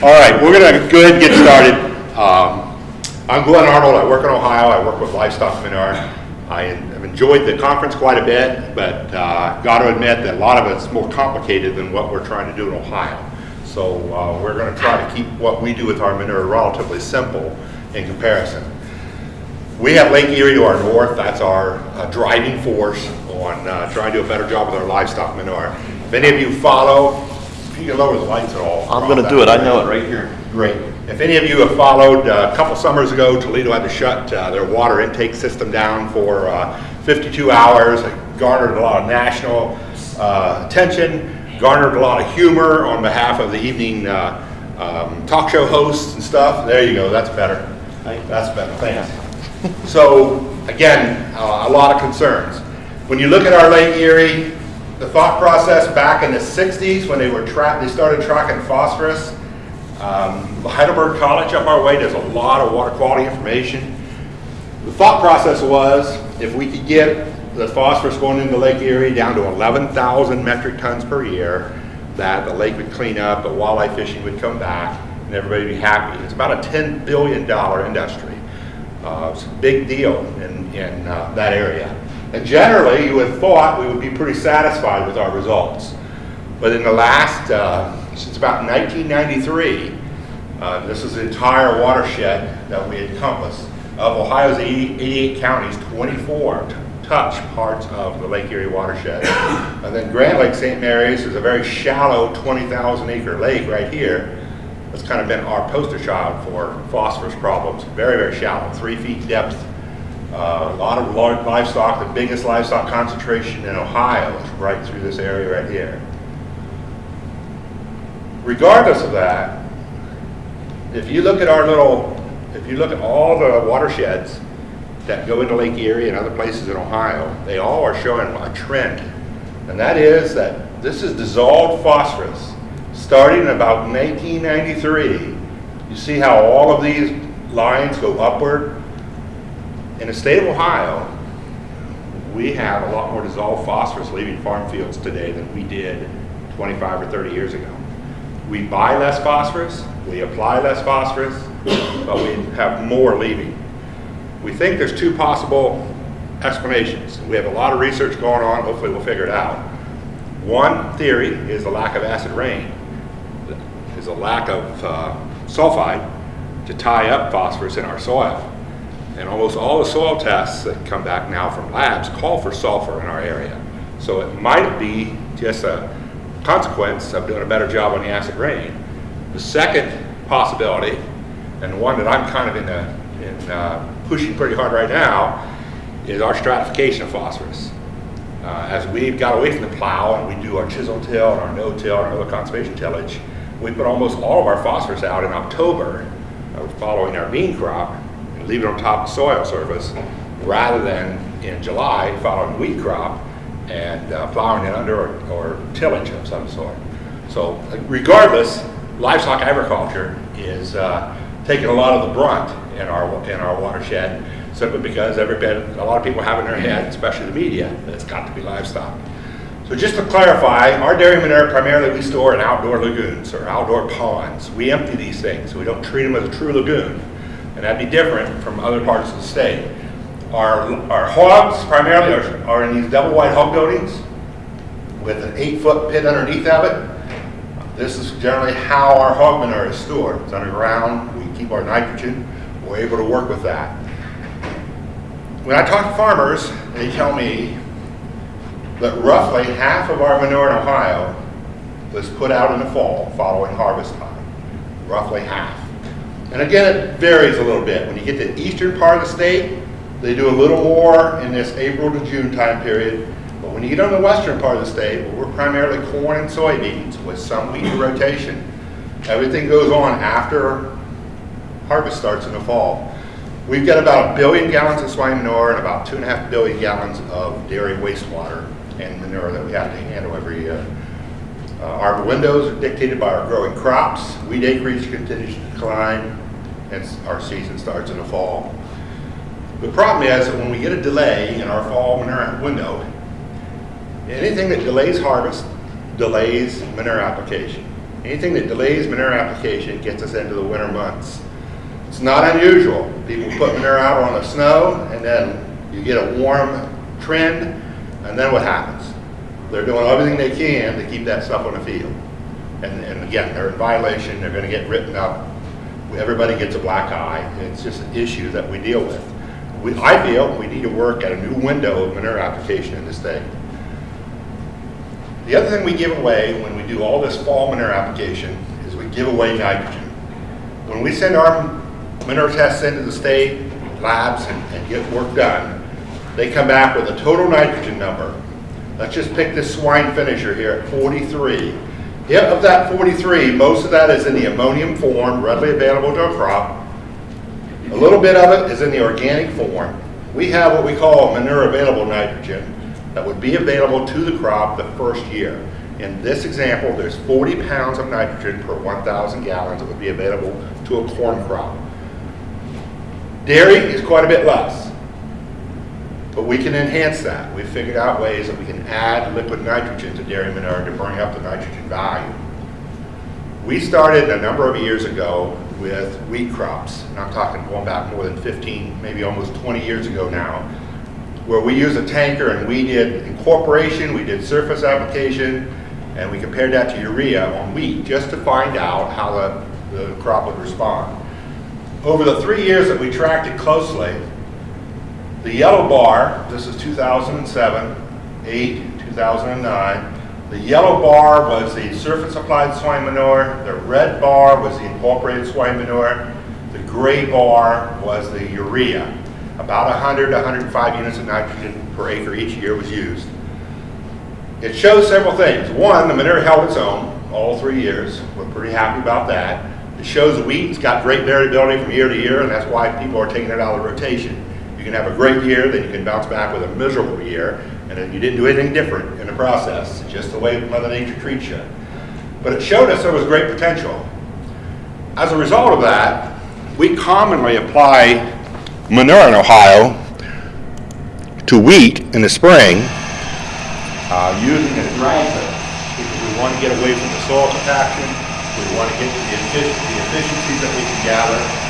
All right, we're gonna go ahead and get started. Um, I'm Glenn Arnold, I work in Ohio, I work with livestock manure. I have enjoyed the conference quite a bit, but uh, got to admit that a lot of it's more complicated than what we're trying to do in Ohio. So uh, we're gonna try to keep what we do with our manure relatively simple in comparison. We have Lake Erie to our north, that's our uh, driving force on uh, trying to do a better job with our livestock manure. If any of you follow, if you can lower the lights at all. I'm gonna do it, I know it right here. Great. If any of you have followed, uh, a couple summers ago, Toledo had to shut uh, their water intake system down for uh, 52 hours. It garnered a lot of national uh, attention, garnered a lot of humor on behalf of the evening uh, um, talk show hosts and stuff. There you go, that's better. That's better, thanks. So, again, uh, a lot of concerns. When you look at our Lake Erie, the thought process back in the 60s when they were tra they started tracking phosphorus, um, Heidelberg College up our way does a lot of water quality information. The thought process was if we could get the phosphorus going into Lake Erie down to 11,000 metric tons per year, that the lake would clean up, the walleye fishing would come back, and everybody would be happy. It's about a $10 billion industry. Uh, it's a big deal in, in uh, that area. And generally, you would have thought we would be pretty satisfied with our results. But in the last, uh, since about 1993, uh, this is the entire watershed that we encompass. Of Ohio's 80, 88 counties, 24 touch parts of the Lake Erie watershed. and then Grand Lake St. Mary's is a very shallow 20,000 acre lake right here. That's kind of been our poster child for phosphorus problems. Very, very shallow, three feet depth. Uh, a lot of large livestock, the biggest livestock concentration in Ohio is right through this area right here. Regardless of that, if you look at our little, if you look at all the watersheds that go into Lake Erie and other places in Ohio, they all are showing a trend. And that is that this is dissolved phosphorus. Starting in about 1993, you see how all of these lines go upward. In the state of Ohio, we have a lot more dissolved phosphorus leaving farm fields today than we did 25 or 30 years ago. We buy less phosphorus, we apply less phosphorus, but we have more leaving. We think there's two possible explanations. We have a lot of research going on, hopefully we'll figure it out. One theory is the lack of acid rain, is a lack of uh, sulfide to tie up phosphorus in our soil. And almost all the soil tests that come back now from labs call for sulfur in our area. So it might be just a consequence of doing a better job on the acid rain. The second possibility, and the one that I'm kind of in, the, in uh, pushing pretty hard right now, is our stratification of phosphorus. Uh, as we've got away from the plow and we do our chisel till and our no-till and our other conservation tillage, we put almost all of our phosphorus out in October uh, following our bean crop leave it on top of soil surface rather than in July following wheat crop and uh, plowing it under or, or, tillage of some sort. So regardless, livestock agriculture is uh, taking a lot of the brunt in our, in our watershed simply because everybody, a lot of people have in their head, especially the media, that it's got to be livestock. So just to clarify, our dairy manure primarily we store in outdoor lagoons or outdoor ponds. We empty these things. We don't treat them as a true lagoon. And that'd be different from other parts of the state. Our, our hogs primarily are, are in these double wide hog buildings with an eight foot pit underneath of it. This is generally how our hog manure is stored. It's underground, we keep our nitrogen, we're able to work with that. When I talk to farmers, they tell me that roughly half of our manure in Ohio was put out in the fall following harvest time. Roughly half. And again, it varies a little bit. When you get to the eastern part of the state, they do a little more in this April to June time period. But when you get on the western part of the state, where we're primarily corn and soybeans with some wheat rotation, everything goes on after harvest starts in the fall. We've got about a billion gallons of swine manure and about two and a half billion gallons of dairy wastewater and manure that we have to handle every year. Uh, our windows are dictated by our growing crops. Wheat acreage continues to decline, and our season starts in the fall. The problem is that when we get a delay in our fall manure window, anything that delays harvest delays manure application. Anything that delays manure application gets us into the winter months. It's not unusual. People put manure out on the snow and then you get a warm trend and then what happens? They're doing everything they can to keep that stuff on the field. And, and again, they're in violation, they're gonna get written up. Everybody gets a black eye. It's just an issue that we deal with. We, I feel we need to work at a new window of manure application in this state. The other thing we give away when we do all this fall manure application is we give away nitrogen. When we send our manure tests into the state labs and, and get work done, they come back with a total nitrogen number. Let's just pick this swine finisher here at 43. If of that 43, most of that is in the ammonium form, readily available to a crop. A little bit of it is in the organic form. We have what we call manure available nitrogen that would be available to the crop the first year. In this example, there's 40 pounds of nitrogen per 1,000 gallons that would be available to a corn crop. Dairy is quite a bit less, but we can enhance that. We've figured out ways that we can add liquid nitrogen to dairy manure to bring up the nitrogen value. We started a number of years ago with wheat crops, and I'm talking going back more than 15, maybe almost 20 years ago now, where we used a tanker and we did incorporation, we did surface application, and we compared that to urea on wheat just to find out how the, the crop would respond. Over the three years that we tracked it closely, the yellow bar, this is 2007, 8, 2009, the yellow bar was the surface applied swine manure, the red bar was the incorporated swine manure, the gray bar was the urea. About 100 to 105 units of nitrogen per acre each year was used. It shows several things. One, the manure held its own all three years. We're pretty happy about that. It shows the wheat's got great variability from year to year, and that's why people are taking it out of the rotation. Can have a great year, then you can bounce back with a miserable year, and then you didn't do anything different in the process, it's just the way Mother Nature treats you. But it showed us there was great potential. As a result of that, we commonly apply manure in Ohio to wheat in the spring uh, using a drag hose because we want to get away from the soil compaction. We want to get to the, effic the efficiencies that we can gather.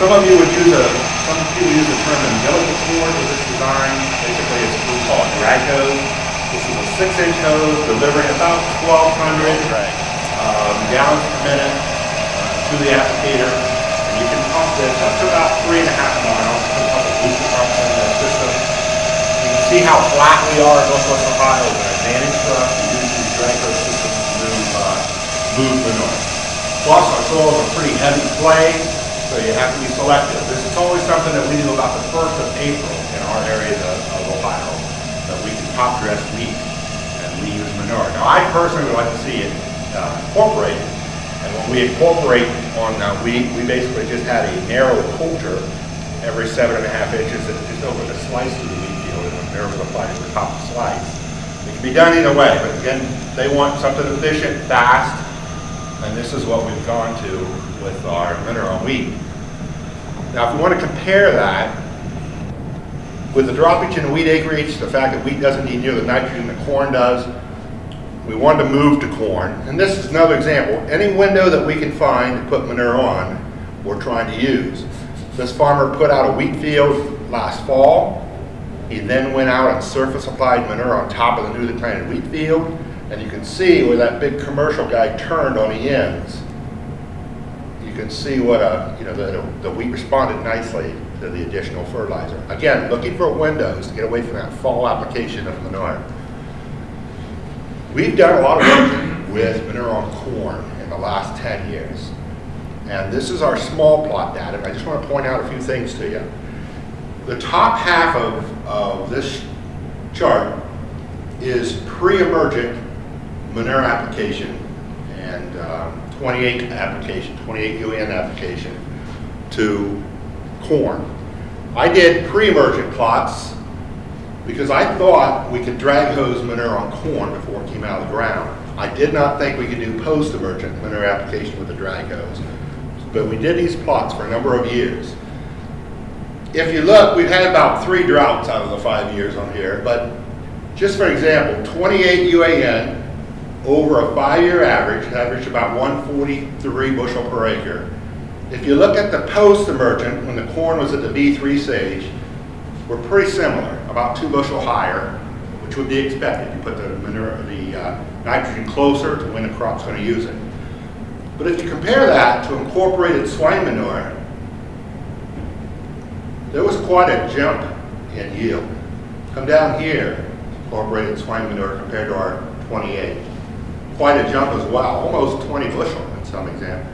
Some of you would use a, some people use the term umbilical cord with this design. Basically, it's we call a drag hose. This is a six-inch hose delivering about 1,200 um, gallons per minute uh, to the applicator. And you can pump this up to about three and a half miles. Put a couple booster in the system. You can see how flat we are in Northwest Ohio. It's an advantage for us to use these drag hose systems to move, uh, move manure. Plus, our soils are pretty heavy clay, so you have to be selective. This is always something that we do about the first of April in our area of, of Ohio, that we can top dress wheat and we use manure. Now, I personally would like to see it uh, incorporated, and when we incorporate on uh, wheat, we basically just had a narrow coulter every seven and a half inches and just over the slice of the wheat field, and manure was applied to the top slice. It can be done either way, but again, they want something efficient, fast, and this is what we've gone to with our mineral wheat. Now, if we want to compare that with the droppage in wheat acreage, the fact that wheat doesn't need near the nitrogen that corn does, we wanted to move to corn. And this is another example. Any window that we can find to put manure on, we're trying to use. This farmer put out a wheat field last fall. He then went out and surface applied manure on top of the newly planted wheat field. And you can see where that big commercial guy turned on the ends. Can see what a, you know, the, the wheat responded nicely to the additional fertilizer. Again, looking for windows to get away from that fall application of manure. We've done a lot of work with manure on corn in the last 10 years. And this is our small plot data. I just want to point out a few things to you. The top half of, of this chart is pre-emergent manure application and um, 28 application, 28 UAN application to corn. I did pre-emergent plots because I thought we could drag hose manure on corn before it came out of the ground. I did not think we could do post-emergent manure application with a drag hose. But we did these plots for a number of years. If you look, we've had about three droughts out of the five years on here, but just for example, 28 UAN over a five-year average, averaged about 143 bushel per acre. If you look at the post-emergent, when the corn was at the V3 stage, we're pretty similar, about two bushel higher, which would be expected. You put the manure, the uh, nitrogen closer to when the crop's going to use it. But if you compare that to incorporated swine manure, there was quite a jump in yield. Come down here, incorporated swine manure compared to our 28. Quite a jump as well, almost 20 bushel in some example.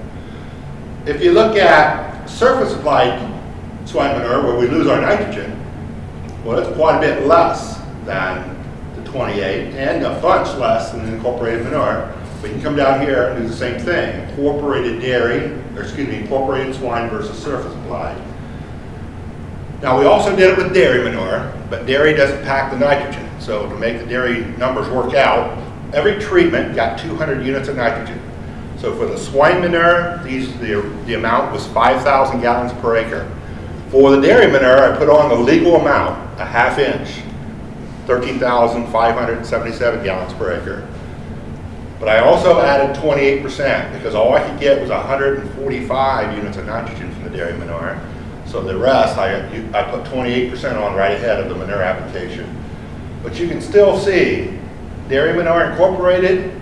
If you look at surface applied swine manure where we lose our nitrogen, well, it's quite a bit less than the 28 and a bunch less than the incorporated manure. We can come down here and do the same thing, incorporated dairy, or excuse me, incorporated swine versus surface applied. Now we also did it with dairy manure, but dairy doesn't pack the nitrogen. So to make the dairy numbers work out, every treatment got 200 units of nitrogen. So for the swine manure, these, the, the amount was 5,000 gallons per acre. For the dairy manure, I put on the legal amount, a half inch, 13,577 gallons per acre. But I also added 28% because all I could get was 145 units of nitrogen from the dairy manure. So the rest, I, I put 28% on right ahead of the manure application. But you can still see dairy manure incorporated,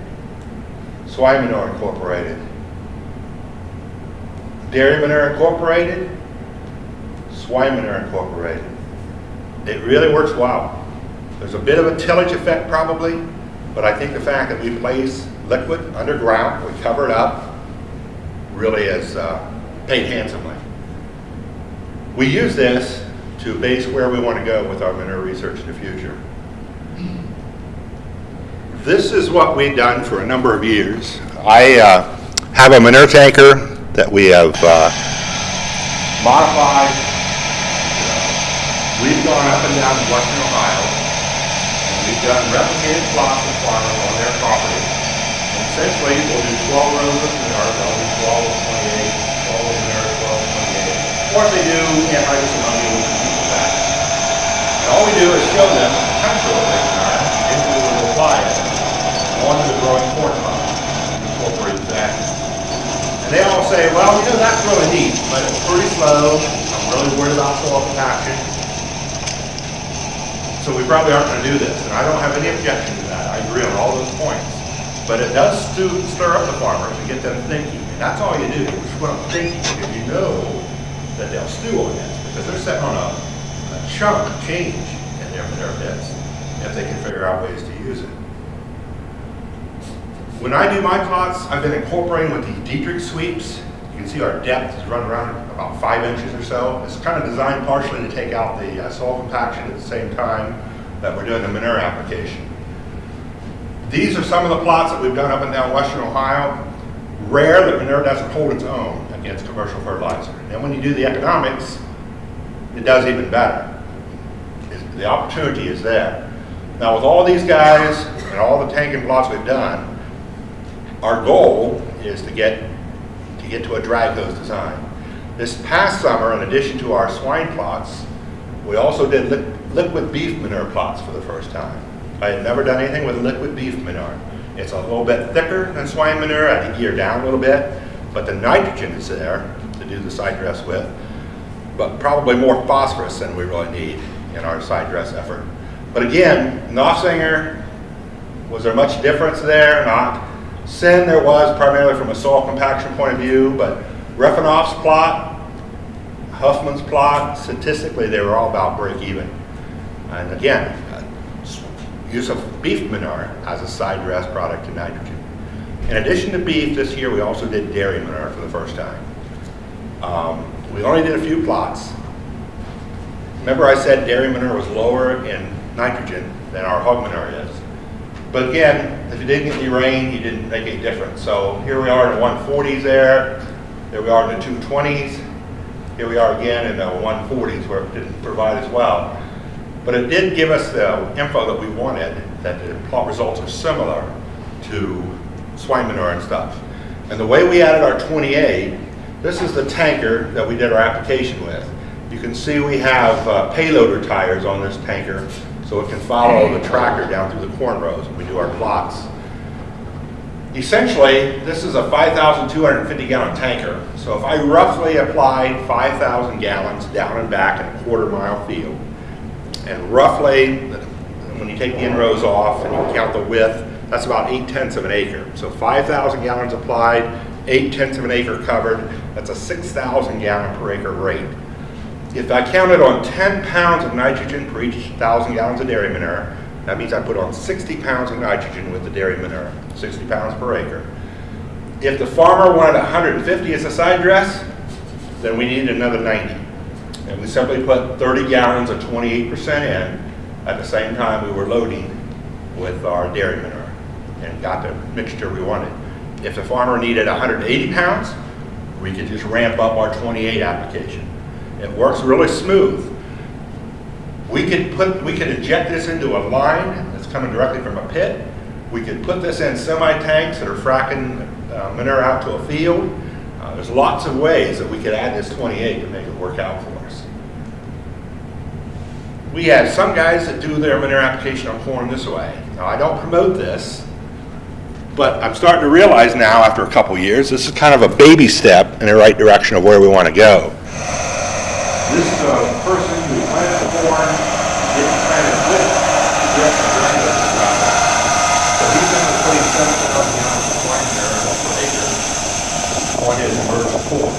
swine manure incorporated. Dairy manure incorporated, swine manure incorporated. It really works well. There's a bit of a tillage effect probably, but I think the fact that we place liquid underground, we cover it up, really has uh, paid handsomely. We use this to base where we want to go with our manure research in the future. This is what we've done for a number of years. I uh, have a manure tanker that we have uh, modified. We've gone up and down western Ohio, and we've done replicated plots with farmers on their property. And essentially, we'll do 12 rows of manure, they'll do 12 of 28, 12 of manure, 12 of 28. Or if they do anhydrous ammonia, we'll compete with that. And all we do is show them the potential of manure, if we would apply it, onto the growing corn crop, incorporate that. And they all say, well, you know, that's really neat, but it's pretty slow. I'm really worried about soil compaction. So we probably aren't going to do this, and I don't have any objection to that. I agree on all those points. But it does stir up the farmers and get them thinking. And that's all you do, is put them thinking, because you know that they'll stew on this, because they're sitting on a, a chunk of change in their manure bits, if they can figure out ways to use it. When I do my plots, I've been incorporating with these Dietrich sweeps. You can see our depth is running around about five inches or so. It's kind of designed partially to take out the uh, soil compaction at the same time that we're doing the manure application. These are some of the plots that we've done up and down western Ohio. Rare that manure doesn't hold its own against commercial fertilizer. And when you do the economics, it does even better. The opportunity is there. Now with all these guys and all the tanking plots we've done, our goal is to get to get to a drag hose design. This past summer, in addition to our swine plots, we also did li liquid beef manure plots for the first time. I had never done anything with liquid beef manure. It's a little bit thicker than swine manure. I had to gear down a little bit, but the nitrogen is there to do the side dress with, but probably more phosphorus than we really need in our side dress effort. But again, Nossinger, was there much difference there? Not. Sin there was primarily from a soil compaction point of view, but Refanoff's plot, Huffman's plot, statistically they were all about break even. And again, uh, use of beef manure as a side dress product to nitrogen. In addition to beef, this year we also did dairy manure for the first time. Um, we only did a few plots. Remember I said dairy manure was lower in nitrogen than our hog manure is. But again, if you didn't get any rain, you didn't make any difference. So here we are in the 140s there, there we are in the 220s, here we are again in the 140s where it didn't provide as well. But it did give us the info that we wanted, that the plot results are similar to swine manure and stuff. And the way we added our 28, this is the tanker that we did our application with. You can see we have uh, payloader tires on this tanker, so it can follow the tractor down through the corn rows when we do our plots. Essentially, this is a 5,250 gallon tanker. So if I roughly applied 5,000 gallons down and back in a quarter mile field, and roughly, when you take the inrows off and you count the width, that's about 8 tenths of an acre. So 5,000 gallons applied, 8 tenths of an acre covered, that's a 6,000 gallon per acre rate. If I counted on 10 pounds of nitrogen per each 1,000 gallons of dairy manure, that means I put on 60 pounds of nitrogen with the dairy manure, 60 pounds per acre. If the farmer wanted 150 as a side dress, then we needed another 90. And we simply put 30 gallons of 28% in at the same time we were loading with our dairy manure and got the mixture we wanted. If the farmer needed 180 pounds, we could just ramp up our 28 application. It works really smooth. We could put, we could inject this into a line that's coming directly from a pit. We could put this in semi-tanks that are fracking uh, manure out to a field. Uh, there's lots of ways that we could add this 28 to make it work out for us. We have some guys that do their manure application on corn this way. Now, I don't promote this, but I'm starting to realize now, after a couple years, this is kind of a baby step in the right direction of where we want to go. This is a person who planted corn, didn't plant it with the direct granular crop. So he's going to put seven thousand gallons of corn there per acre on his emergent corn.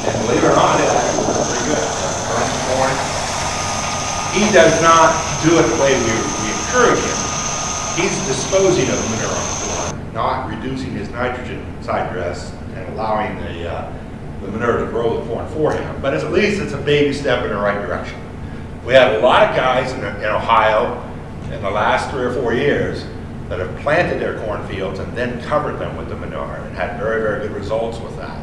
And believe it or not, it actually works pretty good. Emergent corn. He does not do it the way we, we encourage him. He's disposing of the manure on the corn, not reducing his nitrogen side dress and allowing the uh, the manure to grow the corn for him. But at least it's a baby step in the right direction. We have a lot of guys in, in Ohio in the last three or four years that have planted their cornfields and then covered them with the manure and had very, very good results with that.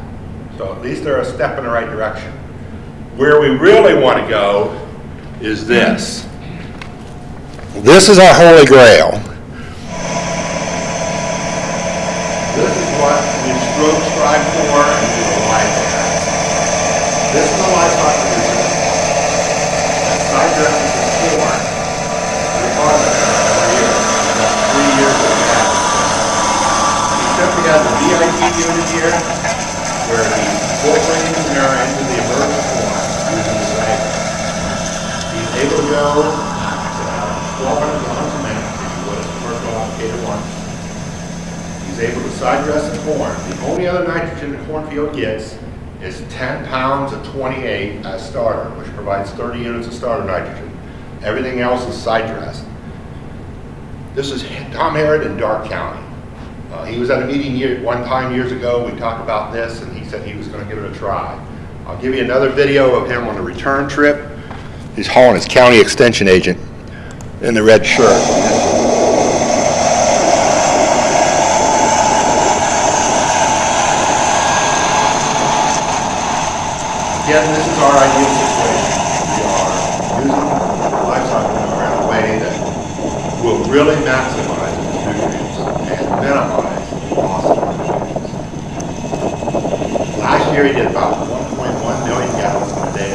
So at least they're a step in the right direction. Where we really want to go is this. This is our holy grail. This is what we strive for and we will life This is the livestock producer that side dresses his corn and harvests it every year, about three years of that. He a unit here where he's incorporating the manure into the emergent corn using the wagon. He's able to go uh, 1,200 gallons a minute, if you would, commercial applicator one. He's able to side dress the corn. The only other nitrogen the cornfield gets is 10 pounds of 28 as starter, which provides 30 units of starter nitrogen. Everything else is side dressed. This is Tom Harrod in Darke County. Uh, he was at a meeting year, one time years ago. We talked about this, and he said he was going to give it a try. I'll give you another video of him on a return trip. He's hauling his county extension agent in the red shirt. Again, this is our ideal situation. We are using livestock manure in a way that will really maximize its nutrients and minimize the loss of nutrients. Last year, he did about 1.1 million gallons in a day.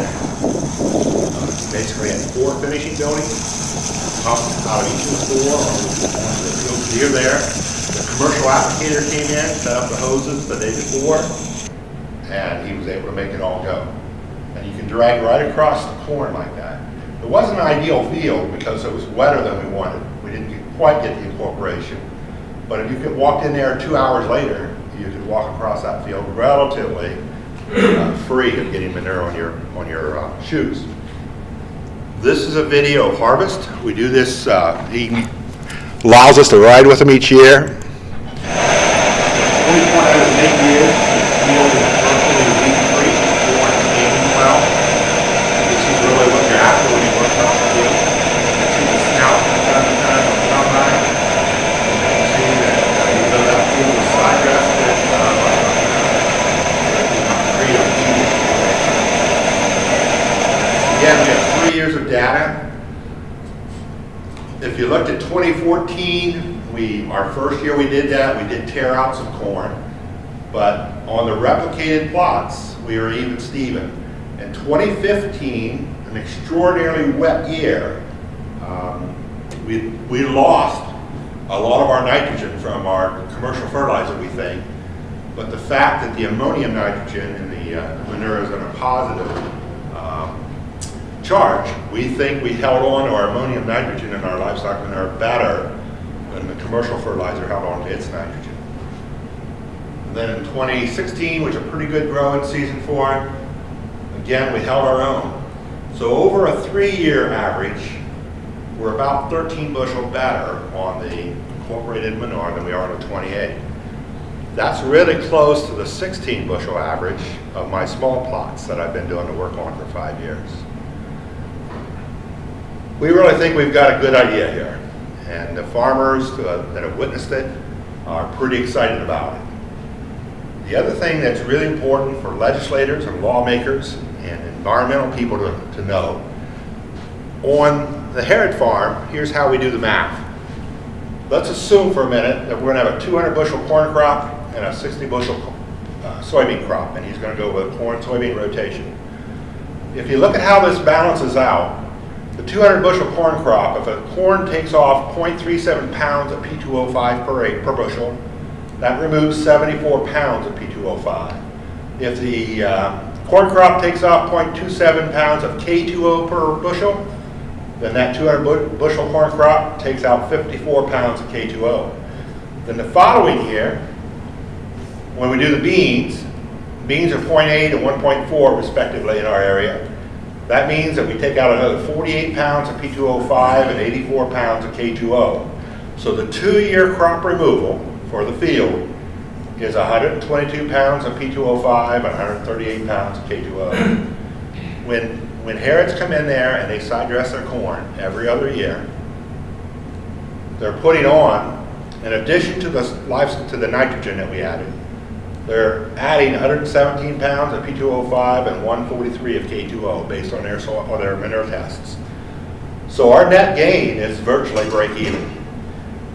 Uh, basically, had four finishing buildings, pumped out of each of the four, on field there. The commercial applicator came in, set up the hoses the day before, and he was able to make it all go and you can drag right across the corn like that. It wasn't an ideal field because it was wetter than we wanted. We didn't get, quite get the incorporation. But if you could walk in there two hours later, you could walk across that field relatively uh, free of getting manure on your, on your uh, shoes. This is a video of harvest. We do this, uh, he allows us to ride with them each year. Only point I would make is the field is virtually weed-free, corn is aging well. This is really what you're after when you work on the field. You see the snout from time to time on the combine. And you can see that uh, even though that field is side dressed, it's not like concrete or eating situation. Again, we have three years of data. If you looked at 2014, we, our first year we did that, we did tear outs of corn. But on the replicated plots, we are even Steven. In 2015, an extraordinarily wet year, um, we, we lost a lot of our nitrogen from our commercial fertilizer, we think. But the fact that the ammonium nitrogen in the uh, manure is in a positive um, charge, we think we held on to our ammonium nitrogen in our livestock manure better than the commercial fertilizer held on to its nitrogen. Then in 2016, which a pretty good growing season for it, again, we held our own. So over a three-year average, we're about 13 bushel better on the incorporated manure than we are on the 28. That's really close to the 16 bushel average of my small plots that I've been doing the work on for five years. We really think we've got a good idea here. And the farmers uh, that have witnessed it are pretty excited about it. The other thing that's really important for legislators and lawmakers and environmental people to, to know, on the Herod farm, here's how we do the math. Let's assume for a minute that we're gonna have a 200 bushel corn crop and a 60 bushel uh, soybean crop, and he's gonna go with a corn soybean rotation. If you look at how this balances out, the 200 bushel corn crop, if a corn takes off 0.37 pounds of P2O5 per per bushel, that removes 74 pounds of P2O5. If the uh, corn crop takes off 0.27 pounds of K2O per bushel, then that 200 bu bushel corn crop takes out 54 pounds of K2O. Then the following year, when we do the beans, beans are 0.8 and 1.4 respectively in our area. That means that we take out another 48 pounds of P2O5 and 84 pounds of K2O. So the two-year crop removal for the field is 122 pounds of P2O5 and 138 pounds of K2O. When when Harrods come in there and they side dress their corn every other year, they're putting on, in addition to the to the nitrogen that we added, they're adding 117 pounds of P2O5 and 143 of K2O based on their soil, or their manure tests. So our net gain is virtually break even.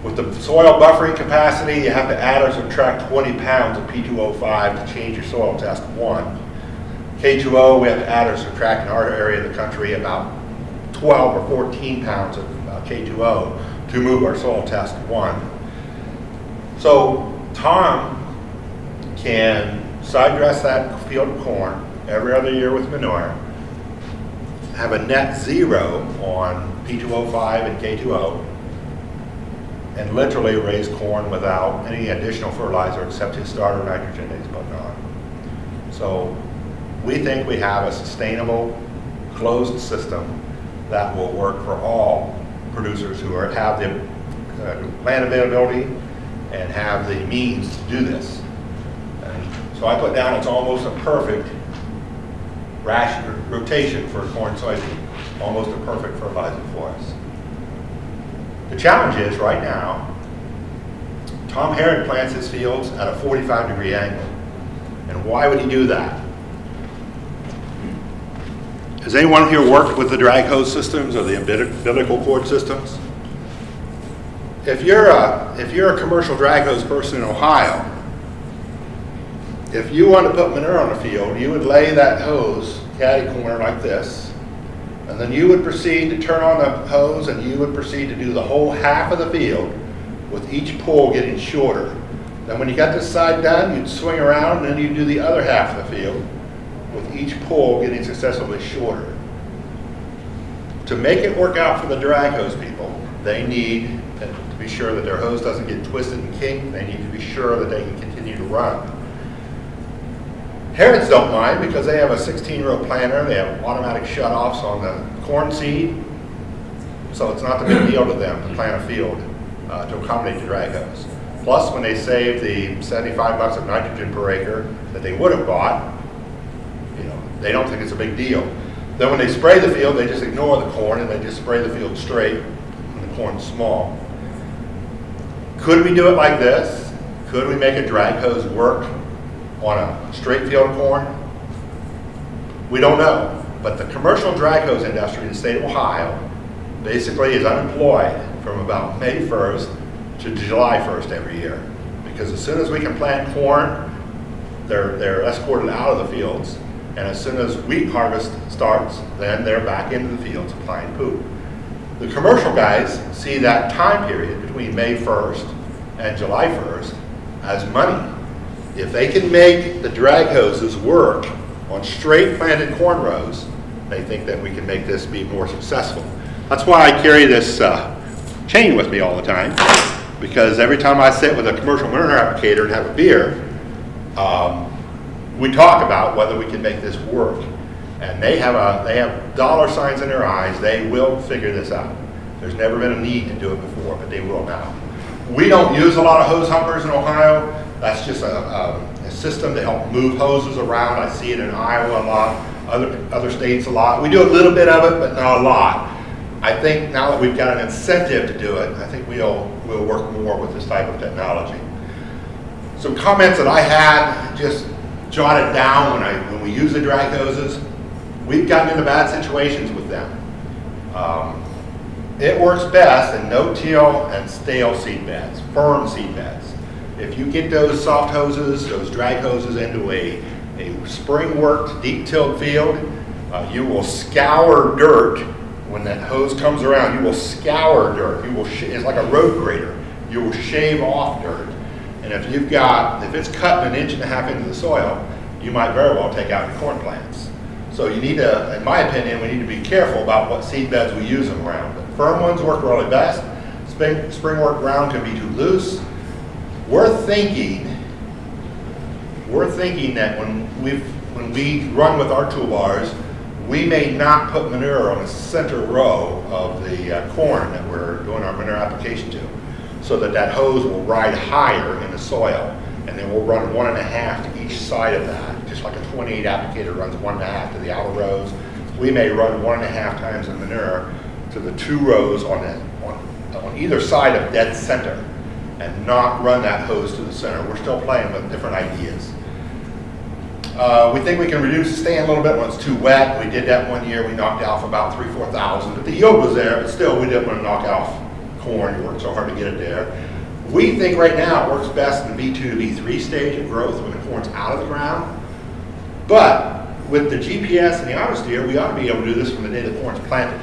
With the soil buffering capacity, you have to add or subtract 20 pounds of P2O5 to change your soil test one. K2O, we have to add or subtract in our area of the country about 12 or 14 pounds of uh, K2O to move our soil test one. So Tom can side dress that field of corn every other year with manure, have a net zero on P2O5 and K2O, and literally raise corn without any additional fertilizer except his starter nitrogen that he's putting on. So we think we have a sustainable, closed system that will work for all producers who are, have the uh, land availability and have the means to do this. And so I put down it's almost a perfect ration, rotation for corn soybean, almost a perfect fertilizer for us. The challenge is right now, Tom Herod plants his fields at a 45 degree angle. And why would he do that? Has anyone here worked with the drag hose systems or the umbilical cord systems? If you're a, if you're a commercial drag hose person in Ohio, if you want to put manure on a field, you would lay that hose caddy corner like this, and then you would proceed to turn on the hose and you would proceed to do the whole half of the field with each pull getting shorter. Then when you got this side done, you'd swing around and then you'd do the other half of the field with each pull getting successively shorter. To make it work out for the drag hose people, they need to be sure that their hose doesn't get twisted and kinked. They need to be sure that they can continue to run. Herods don't mind because they have a 16-row planter. They have automatic shutoffs on the corn seed. So it's not the big deal to them to plant a field uh, to accommodate the drag hose. Plus, when they save the 75 bucks of nitrogen per acre that they would have bought, you know, they don't think it's a big deal. Then when they spray the field, they just ignore the corn and they just spray the field straight and the corn's small. Could we do it like this? Could we make a drag hose work on a straight field of corn? We don't know. But the commercial drag hose industry in the state of Ohio basically is unemployed from about May 1st to July 1st every year. Because as soon as we can plant corn, they're, they're escorted out of the fields and as soon as wheat harvest starts, then they're back into the fields applying poop. The commercial guys see that time period between May 1st and July 1st as money. If they can make the drag hoses work on straight planted corn rows, they think that we can make this be more successful. That's why I carry this uh, chain with me all the time, because every time I sit with a commercial manure applicator and have a beer, um, we talk about whether we can make this work. And they have a, they have dollar signs in their eyes, they will figure this out. There's never been a need to do it before, but they will now. We don't use a lot of hose humpers in Ohio. That's just a, a, a system to help move hoses around. I see it in Iowa a lot, other, other states a lot. We do a little bit of it, but not a lot. I think now that we've got an incentive to do it, I think we'll, we'll work more with this type of technology. Some comments that I had, just jotted down when I, when we use the drag hoses. We've gotten into bad situations with them. Um, it works best in no-till and stale seed beds, firm seed beds. If you get those soft hoses, those drag hoses into a, a spring-worked, deep-tilled field, uh, you will scour dirt when that hose comes around. You will scour dirt. You will it's like a road grader. You will shave off dirt. And if you've got, if it's cut an inch and a half into the soil, you might very well take out your corn plants. So you need to, in my opinion, we need to be careful about what seed beds we use them around. Firm ones work really best. Spring, spring work ground can be too loose. We're thinking, we're thinking that when we when we run with our toolbars, we may not put manure on the center row of the uh, corn that we're doing our manure application to, so that that hose will ride higher in the soil, and then we'll run one and a half to each side of that, just like a 28 applicator runs one and a half to the outer rows. We may run one and a half times the manure to the two rows on, the, on, on either side of dead center, and not run that hose to the center. We're still playing with different ideas. Uh, we think we can reduce the stand a little bit when it's too wet. We did that one year. We knocked off about three, 4,000. But the yield was there, but still we didn't want to knock off corn. You worked so hard to get it there. We think right now it works best in the V2 to V3 stage of growth when the corn's out of the ground. But with the GPS and the autosteer, we ought to be able to do this from the day the corn's planted.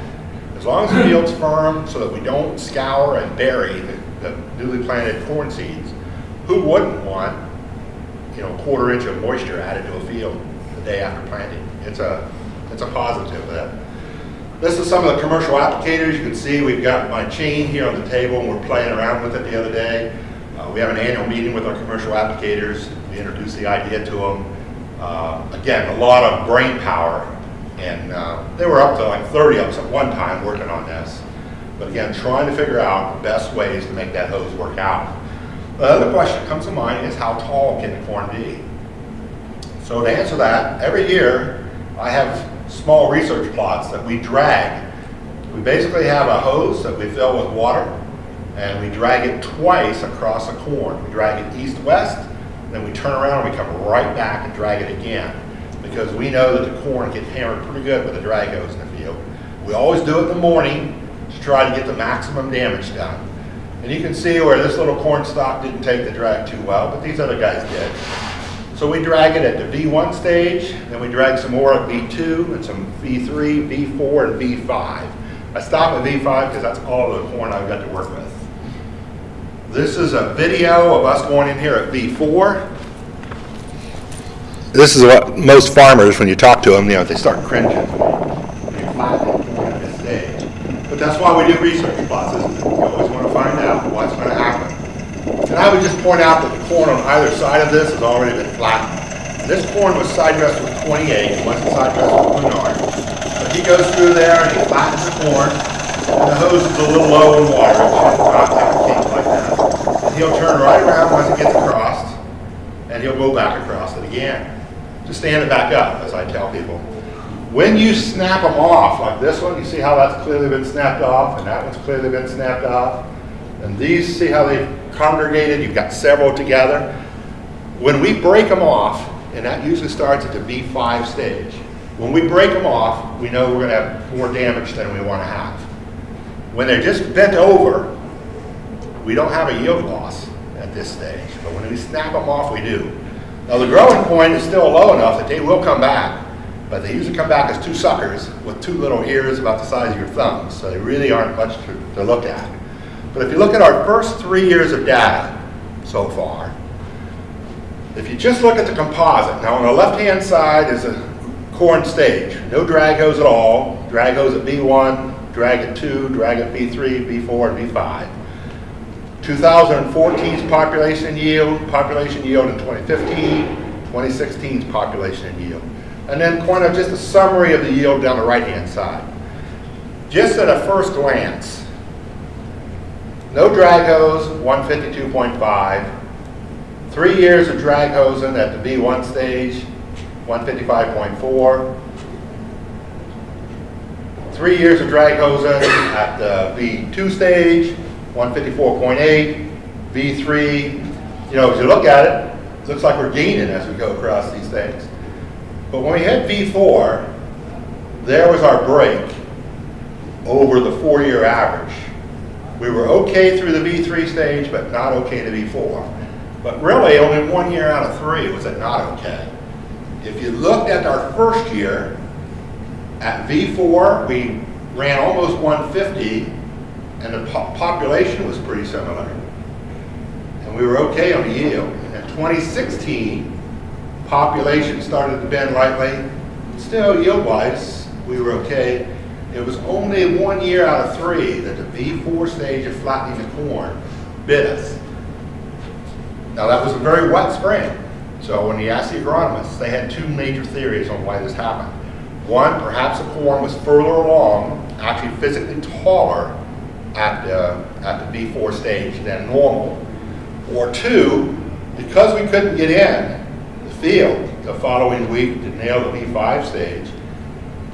As long as the field's firm so that we don't scour and bury the, the newly planted corn seeds, who wouldn't want you know, a quarter inch of moisture added to a field the day after planting. It's a, it's a positive. That. This is some of the commercial applicators. You can see we've got my chain here on the table and we're playing around with it the other day. Uh, we have an annual meeting with our commercial applicators. We introduce the idea to them. Uh, again, a lot of brain power and uh, they were up to like 30 of us at one time working on this. But again, trying to figure out the best ways to make that hose work out. The other question that comes to mind is how tall can the corn be? So to answer that, every year I have small research plots that we drag. We basically have a hose that we fill with water and we drag it twice across the corn. We drag it east-west, then we turn around and we come right back and drag it again because we know that the corn gets hammered pretty good with a drag hose in the field. We always do it in the morning to try to get the maximum damage done. And you can see where this little corn stalk didn't take the drag too well, but these other guys did. So we drag it at the V1 stage, then we drag some more at V2, and some V3, V4, and V5. I stop at V5 because that's all the corn I've got to work with. This is a video of us going in here at V4. This is what most farmers, when you talk to them, you know, they start cringing. They flatten corn at this stage. But that's why we do research plots, isn't? You always want to find out what's going to happen. And I would just point out that the corn on either side of this has already been flattened. This corn was side dressed with 28, it wasn't side dressed with Menard. But he goes through there and he flattens the corn, and the hose is a little low in water, it shouldn't not take a kink like that. And he'll turn right around once it gets across, and he'll go back across it again. To stand it back up, as I tell people. When you snap them off, like this one, you see how that's clearly been snapped off, and that one's clearly been snapped off. And these, see how they've congregated? You've got several together. When we break them off, and that usually starts at the V5 stage, when we break them off, we know we're going to have more damage than we want to have. When they're just bent over, we don't have a yield loss at this stage. But when we snap them off, we do. Now the growing point is still low enough that they will come back but they usually come back as two suckers with two little ears about the size of your thumb, so they really aren't much to, to look at. But if you look at our first three years of data so far, if you just look at the composite, now on the left-hand side is a corn stage, no drag hose at all, drag hose at V1, drag at 2, drag at V3, V4, and V5. 2014's population yield, population yield in 2015, 2016's population yield. And then kind of just a summary of the yield down the right-hand side. Just at a first glance, no drag hose, 152.5. Three years of drag hosing at the V1 stage, 155.4. Three years of drag hosing at the V2 stage, 154.8. V3, you know, as you look at it, it looks like we're gaining as we go across these things. But when we hit V4, there was our break over the four-year average. We were okay through the V3 stage, but not okay to V4. But really, only one year out of three was it not okay. If you looked at our first year, at V4, we ran almost 150, and the po population was pretty similar. And we were okay on the yield. In 2016, population started to bend lightly. Still, yield-wise, we were okay. It was only one year out of three that the V4 stage of flattening the corn bit us. Now that was a very wet spring. So when you asked the agronomists, they had two major theories on why this happened. One, perhaps the corn was further along, actually physically taller at the, at the V4 stage than normal. Or two, because we couldn't get in field the following week to nail the V5 stage,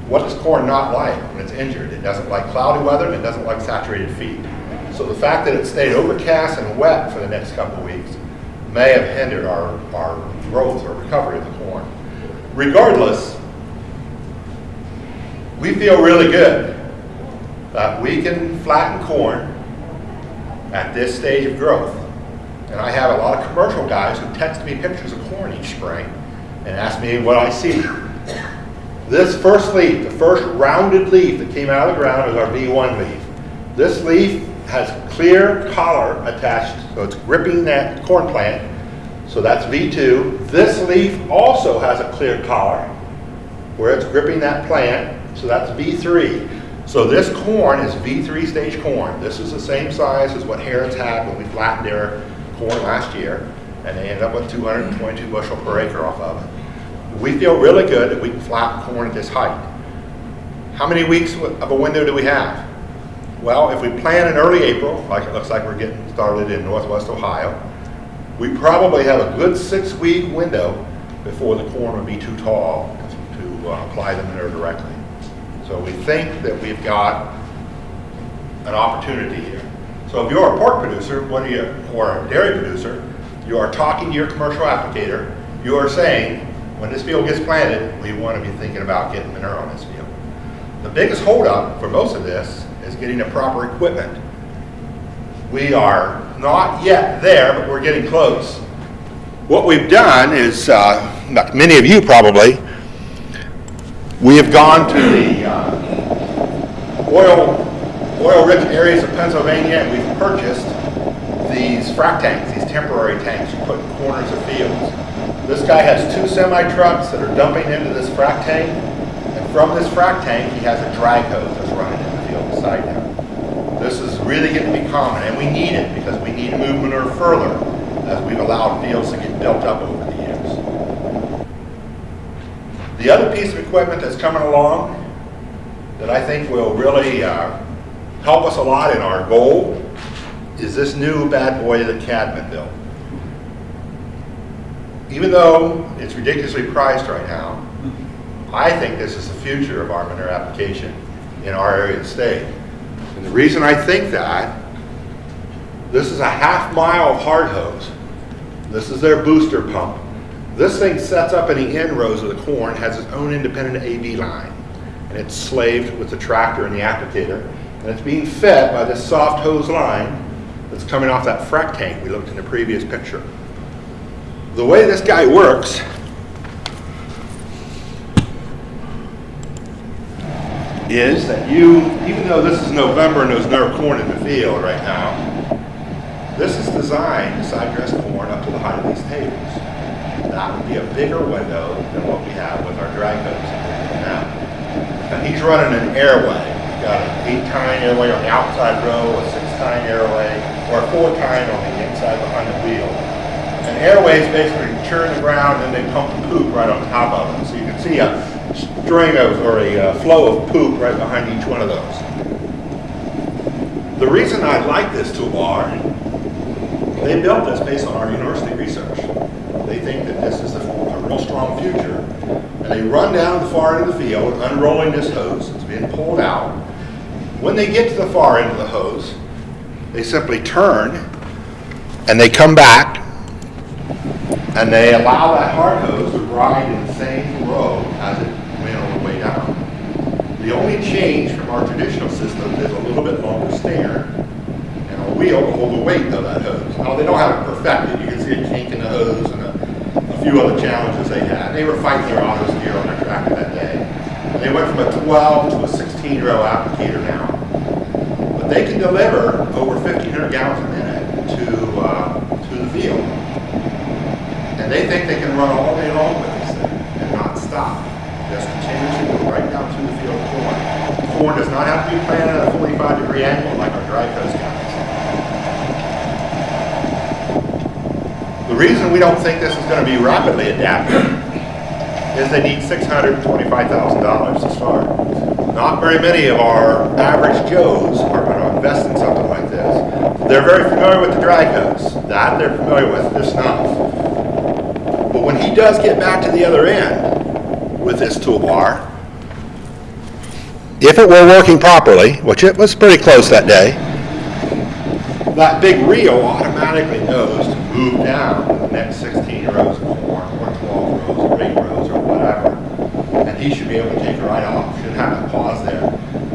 what does corn not like when it's injured? It doesn't like cloudy weather it doesn't like saturated feed. So the fact that it stayed overcast and wet for the next couple weeks may have hindered our, our growth or recovery of the corn. Regardless, we feel really good that we can flatten corn at this stage of growth. And I have a lot of commercial guys who text me pictures of corn each spring and ask me what I see. This first leaf, the first rounded leaf that came out of the ground is our V1 leaf. This leaf has clear collar attached, so it's gripping that corn plant. So that's V2. This leaf also has a clear collar where it's gripping that plant, so that's V3. So this corn is V3 stage corn. This is the same size as what Harrods had when we flattened their corn last year, and they ended up with 222 bushel per acre off of it. We feel really good that we can flatten corn at this height. How many weeks of a window do we have? Well, if we plant in early April, like it looks like we're getting started in northwest Ohio, we probably have a good six-week window before the corn would be too tall to uh, apply the manure directly. So we think that we've got an opportunity here. So if you're a pork producer, what are you, or a dairy producer, you are talking to your commercial applicator, you are saying, when this field gets planted, we want to be thinking about getting manure on this field. The biggest holdup for most of this is getting the proper equipment. We are not yet there, but we're getting close. What we've done is, uh, like many of you probably, we have gone to the uh, oil, oil-rich areas of Pennsylvania and we've purchased these frac tanks, these temporary tanks you put in corners of fields. This guy has two semi-trucks that are dumping into this frac tank, and from this frac tank, he has a drag hose that's running in the field beside him. This is really getting to be common, and we need it because we need to move manure further as we've allowed fields to get built up over the years. The other piece of equipment that's coming along that I think will really uh, help us a lot in our goal is this new bad boy that Cadman built. Even though it's ridiculously priced right now, I think this is the future of our manure application in our area of the state. And the reason I think that, this is a half mile of hard hose. This is their booster pump. This thing sets up in the end rows of the corn, has its own independent AV line, and it's slaved with the tractor and the applicator, and it's being fed by this soft hose line that's coming off that frac tank we looked in the previous picture. The way this guy works is that you, even though this is November and there's no corn in the field right now, this is designed to side dress corn up to the height of these tables. That would be a bigger window than what we have with our drag hose now. And he's running an AerWay. Got an eight tine AerWay on the outside row, a six tine AerWay, or a four tine on the inside behind the wheel. And AerWays basically churn the ground and they pump the poop right on top of them. So you can see a string of, or a uh, flow of poop right behind each one of those. The reason I like this toolbar, they built this based on our university research. They think that this is a, a real strong future. And they run down the far end of the field, unrolling this hose. It's being pulled out. When they get to the far end of the hose, they simply turn and they come back and they allow that hard hose to ride in the same row as it went on the way down. The only change from our traditional system is a little bit longer stand and a wheel to hold the weight of that hose. Now, they don't have it perfected. You can see a kink in the hose and a, a few other challenges they had. They were fighting their auto steer on their tractor that day. They went from a 12 to a 16 row applicator now. They can deliver over 1,500 gallons a minute to, uh, to the field. And they think they can run all day long with this thing and not stop. Just continuously go right down to the field of corn. Corn does not have to be planted at a 45 degree angle like our drag hose guys. The reason we don't think this is going to be rapidly adapted is they need $625,000 to start. Not very many of our average Joes are invest in something like this. They're very familiar with the drag hose. That they're familiar with, this not. But when he does get back to the other end with this toolbar, if it were working properly, which it was pretty close that day, that big reel automatically knows to move down the next 16 rows corn, or 12 rows, or 8 rows, or whatever. And he should be able to take it right off, shouldn't have to pause there.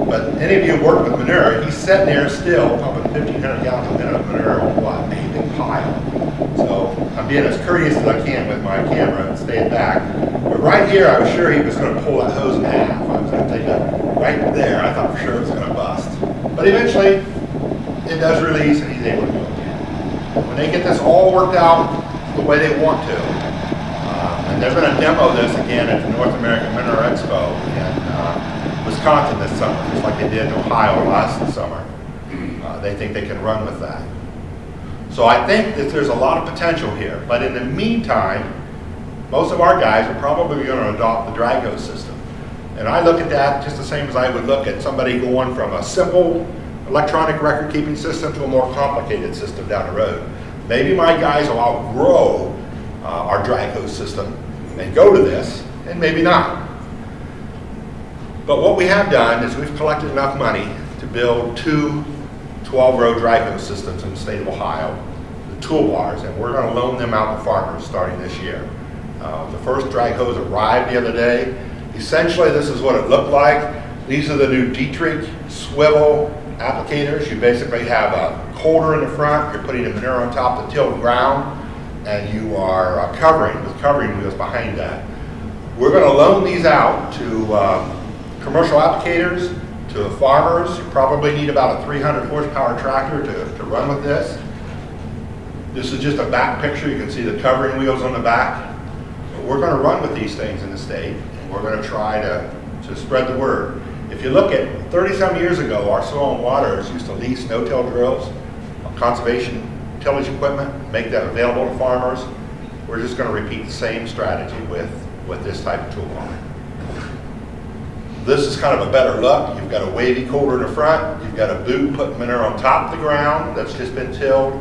But any of you who work with manure, he's sitting there still pumping 1,500 gallons a minute of manure on what? A pile. So I'm being as courteous as I can with my camera and staying back. But right here, I was sure he was going to pull that hose in half. I was going to take that right there. I thought for sure it was going to bust. But eventually, it does release and he's able to go again. When they get this all worked out the way they want to, uh, and they're going to demo this again at the North American Manure Expo uh, Wisconsin this summer, just like they did in Ohio last summer. Uh, they think they can run with that. So I think that there's a lot of potential here. But in the meantime, most of our guys are probably going to adopt the drag hose system. And I look at that just the same as I would look at somebody going from a simple electronic record keeping system to a more complicated system down the road. Maybe my guys will outgrow uh, our drag hose system and go to this, and maybe not. But what we have done is we've collected enough money to build two 12-row drag hose systems in the state of Ohio, the toolbars, and we're going to loan them out to farmers starting this year. Uh, the first drag hose arrived the other day. Essentially, this is what it looked like. These are the new Dietrich swivel applicators. You basically have a holder in the front, you're putting a manure on top to till the ground, and you are uh, covering with covering wheels behind that. We're going to loan these out to um, commercial applicators, to farmers. You probably need about a 300 horsepower tractor to, to run with this. This is just a back picture. You can see the covering wheels on the back. But we're going to run with these things in the state, and we're going to try to, to spread the word. If you look at 30 some years ago, our soil and waters used to lease no-till drills, conservation tillage equipment, make that available to farmers. We're just going to repeat the same strategy with, with this type of tool toolbar. This is kind of a better look. You've got a wavy coulter in the front, you've got a boot putting manure on top of the ground that's just been tilled,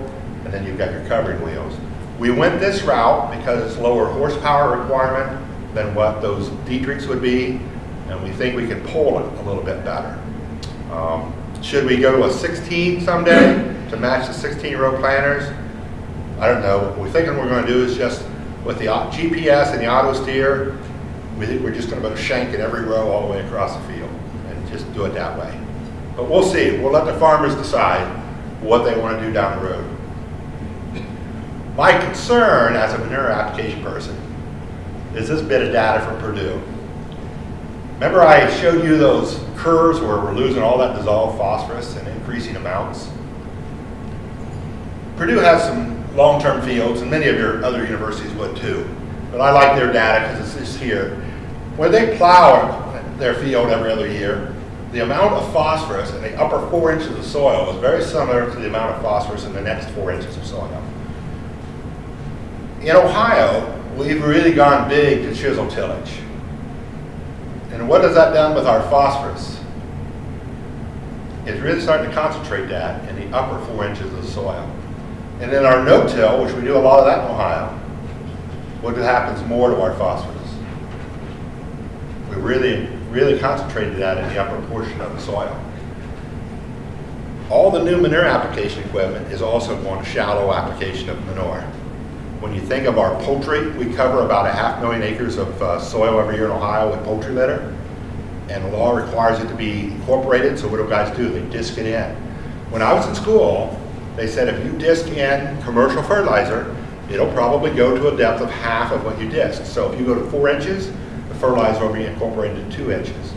and then you've got your covering wheels. We went this route because it's lower horsepower requirement than what those Dietrichs would be, and we think we can pull it a little bit better. Um, should we go to a 16 someday to match the 16 row planters? I don't know. What we're thinking we're going to do is just with the GPS and the auto steer, we're just going to put a shank in every row all the way across the field and just do it that way. But we'll see. We'll let the farmers decide what they want to do down the road. My concern as a manure application person is this bit of data from Purdue. Remember I showed you those curves where we're losing all that dissolved phosphorus in increasing amounts? Purdue has some long-term fields, and many of your other universities would too. But I like their data because it's just here. When they plow their field every other year, the amount of phosphorus in the upper four inches of soil is very similar to the amount of phosphorus in the next four inches of soil. In Ohio, we've really gone big to chisel tillage. And what has that done with our phosphorus? It's really starting to concentrate that in the upper four inches of soil. And then our no-till, which we do a lot of that in Ohio, what happens more to our phosphorus? We really, really concentrated that in the upper portion of the soil. All the new manure application equipment is also going to shallow application of manure. When you think of our poultry, we cover about a half million acres of uh, soil every year in Ohio with poultry litter. And the law requires it to be incorporated, so what do guys do? They disc it in. When I was in school, they said if you disc in commercial fertilizer, it'll probably go to a depth of half of what you disc. So if you go to four inches, the fertilizer will be incorporated to two inches.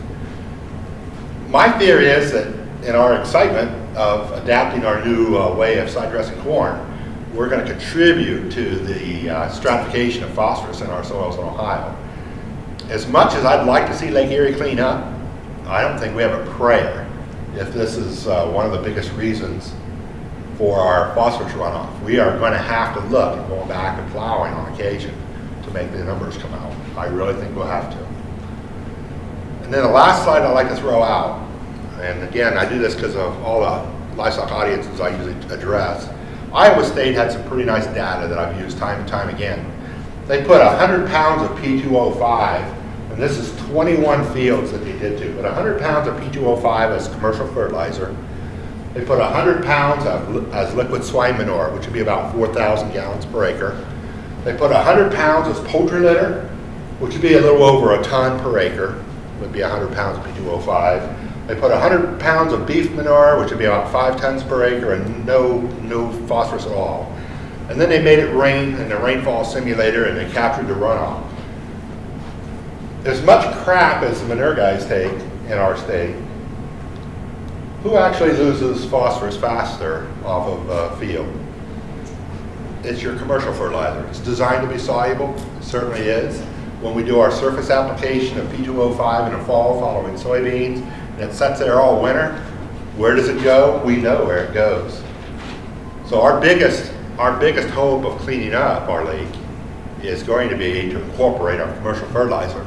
My theory is that in our excitement of adapting our new uh, way of side dressing corn, we're going to contribute to the uh, stratification of phosphorus in our soils in Ohio. As much as I'd like to see Lake Erie clean up, I don't think we have a prayer if this is uh, one of the biggest reasons for our phosphorus runoff. We are going to have to look at going back and plowing on occasion to make the numbers come out. I really think we'll have to. And then the last slide I'd like to throw out, and again, I do this because of all the livestock audiences I usually address, Iowa State had some pretty nice data that I've used time and time again. They put 100 pounds of P2O5, and this is 21 fields that they did to, but 100 pounds of P2O5 as commercial fertilizer. They put 100 pounds of, as liquid swine manure, which would be about 4,000 gallons per acre. They put 100 pounds as poultry litter, which would be a little over a ton per acre, It would be 100 pounds of P2O5. They put 100 pounds of beef manure, which would be about five tons per acre, and no, no phosphorus at all. And then they made it rain in the rainfall simulator, and they captured the runoff. As much crap as the manure guys take in our state, who actually loses phosphorus faster off of a field? It's your commercial fertilizer. It's designed to be soluble, it certainly is. When we do our surface application of P2O5 in the fall following soybeans, and it sits there all winter, where does it go? We know where it goes. So our biggest, our biggest hope of cleaning up our lake is going to be to incorporate our commercial fertilizer.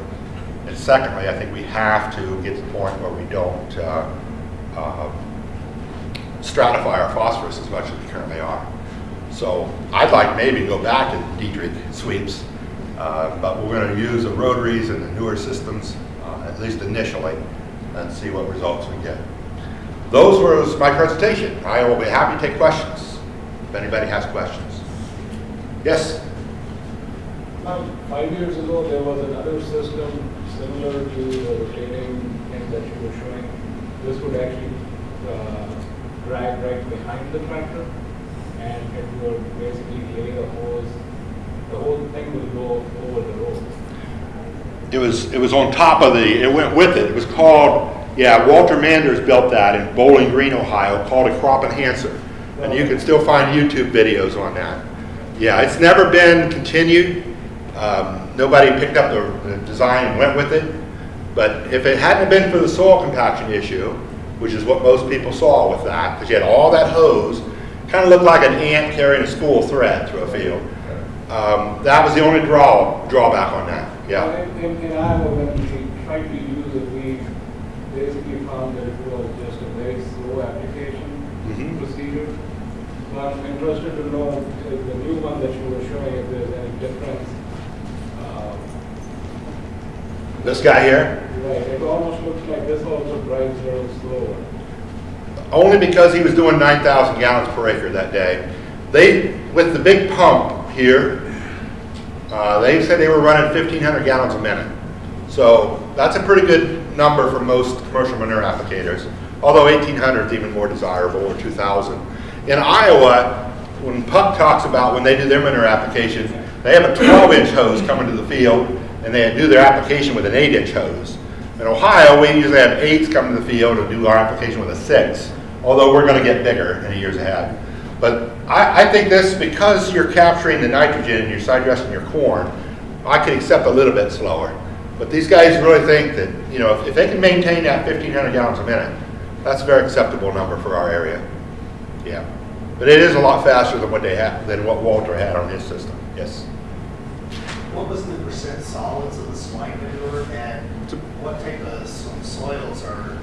And secondly, I think we have to get to the point where we don't uh, uh, stratify our phosphorus as much as we currently are. So I'd like maybe to go back to Dietrich sweeps, uh, but we're going to use the rotaries and the newer systems, uh, at least initially, and see what results we get. Those were my presentation. I will be happy to take questions if anybody has questions. Yes? Um, five years ago, there was another system similar to the rotating thing that you were showing. This would actually uh, drag right behind the tractor, and it would basically lay the hose. The whole thing would go over the road. It was, it was on top of the, it went with it. It was called, yeah, Walter Manders built that in Bowling Green, Ohio, called a crop enhancer. And you can still find YouTube videos on that. Yeah, it's never been continued. Um, nobody picked up the, the design and went with it. But if it hadn't been for the soil compaction issue, which is what most people saw with that, because you had all that hose, kind of looked like an ant carrying a spool of thread through a field. Um, that was the only draw drawback on that. Yeah. In, in, in Iowa, when we tried to use it, we basically found that it was just a very slow application Mhm. procedure. So I'm interested to know if the new one that you were showing, if there's any difference. Uh, This guy here, Right, it almost looks like this also drives a little slower. only because he was doing 9,000 gallons per acre that day. They, with the big pump here, uh, they said they were running 1,500 gallons a minute. So that's a pretty good number for most commercial manure applicators, although 1,800 is even more desirable, or 2,000. In Iowa, when Puck talks about when they do their manure application, they have a 12-inch hose coming to the field, and they do their application with an 8-inch hose. In Ohio, we usually have eights come to the field and do our application with a six, although we're gonna get bigger in the years ahead. But I, I think this, because you're capturing the nitrogen, you're side dressing your corn, I could accept a little bit slower. But these guys really think that, you know, if, if they can maintain that fifteen hundred gallons a minute, that's a very acceptable number for our area. Yeah. But it is a lot faster than what they had, than what Walter had on his system, yes. What was the percent solids of the swine manure and what type of so- soils are,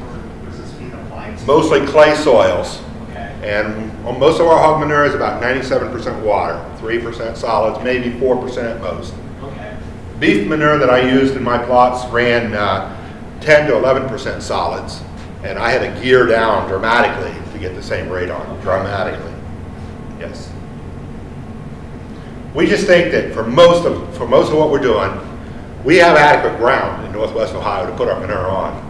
or was this being applied to? Mostly clay soils. Okay, And on most of our hog manure is about ninety-seven percent water, three percent solids, maybe four percent at most. okay, Beef manure that I used in my plots ran uh, ten to eleven percent solids. And I had to gear down dramatically to get the same rate on, dramatically. Yes. We just think that for most of, for most of what we're doing, we have adequate ground in northwest Ohio to put our manure on.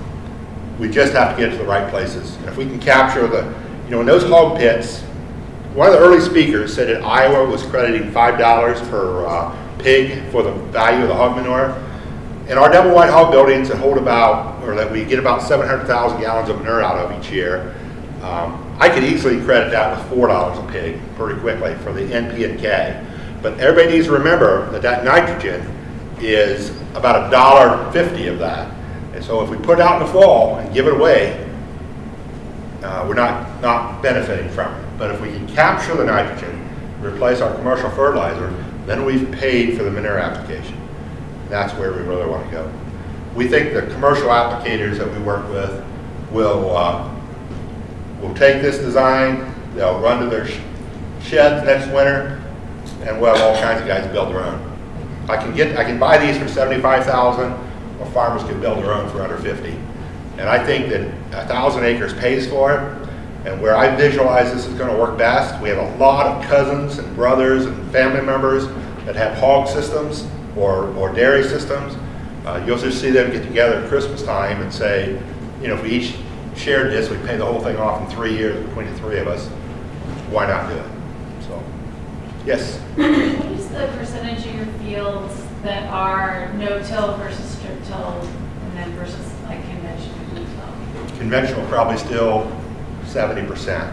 We just have to get to the right places. And if we can capture the, you know, in those hog pits, one of the early speakers said that Iowa was crediting five dollars per uh, pig for the value of the hog manure. In our double wide hog buildings that hold about, or that we get about seven hundred thousand gallons of manure out of each year, um, I could easily credit that with four dollars a pig pretty quickly for the NP and K. But everybody needs to remember that that nitrogen is about a dollar fifty of that. And so if we put it out in the fall and give it away, uh, we're not, not benefiting from it. But if we can capture the nitrogen, replace our commercial fertilizer, then we've paid for the manure application. That's where we really want to go. We think the commercial applicators that we work with will, uh, will take this design, they'll run to their sh- sheds next winter, and we'll have all kinds of guys build their own. I can get, I can buy these for seventy-five thousand, or farmers can build their own for under fifty. And I think that a thousand acres pays for it, and where I visualize this is gonna work best, we have a lot of cousins and brothers and family members that have hog systems or, or dairy systems. Uh, you'll just see them get together at Christmas time and say, you know, if we each shared this, we'd pay the whole thing off in three years between the three of us. Why not do it? Yes? What is the percentage of your fields that are no-till versus strip-till, and then versus like conventional no-till? Conventional probably still seventy percent.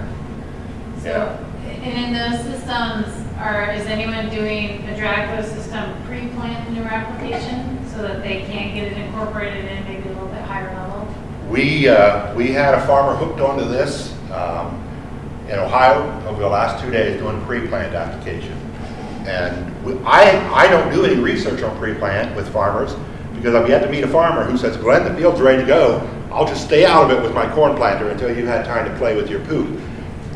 So, Yeah. and in those systems, are, is anyone doing a drag flow system pre-plant in your application so that they can get it incorporated in maybe a little bit higher level? We, uh, we had a farmer hooked onto this um, in Ohio over the last two days doing pre-plant application. And we- I, I don't do any research on pre-plant with farmers because I've yet to meet a farmer who says, Glenn, the field's ready to go. I'll just stay out of it with my corn planter until you've had time to play with your poop.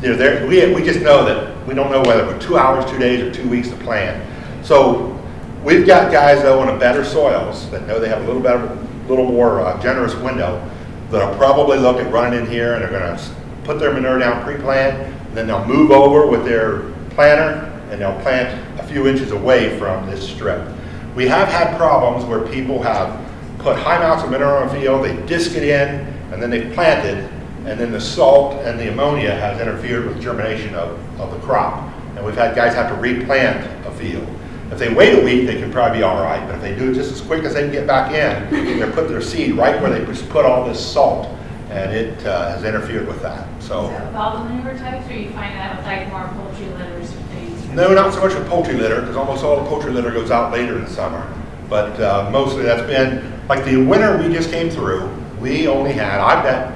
You know, there, we, we just know that, we don't know whether we're two hours, two days, or two weeks to plant. So we've got guys though on better soils that know they have a little better, little more uh, generous window that'll probably look at running in here and they're gonna s- put their manure down pre-plant, then they'll move over with their planter and they'll plant a few inches away from this strip. We have had problems where people have put high amounts of manure on a field, they disc it in, and then they planted, and then the salt and the ammonia has interfered with germination of, of the crop. And we've had guys have to replant a field. If they wait a week, they can probably be all right, but if they do it just as quick as they can get back in, they're putting their seed right where they put all this salt, and it uh, has interfered with that, so. Is that with all the manure types, or you find that with like more poultry litters or things? No, not so much with poultry litter, because almost all the poultry litter goes out later in the summer. But uh, mostly that's been, like the winter we just came through, we only had, got,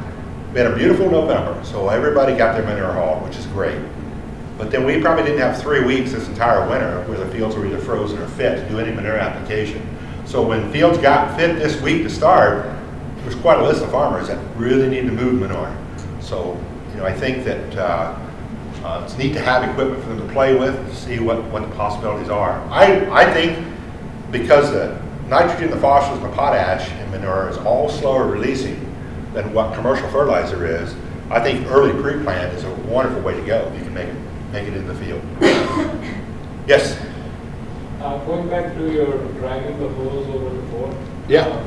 we had a beautiful November, so everybody got their manure hauled, which is great. But then we probably didn't have three weeks this entire winter where the fields were either frozen or fit to do any manure application. So when fields got fit this week to start, there was quite a list of farmers that really need to move manure. So, you know, I think that uh, uh, it's neat to have equipment for them to play with, to see what, what the possibilities are. I, I think because the nitrogen, the phosphorus, and the potash in manure is all slower releasing than what commercial fertilizer is, I think early pre-plant is a wonderful way to go if you can make it, make it in the field. Yes? Uh, going back to your dragging the hose over the board. Yeah.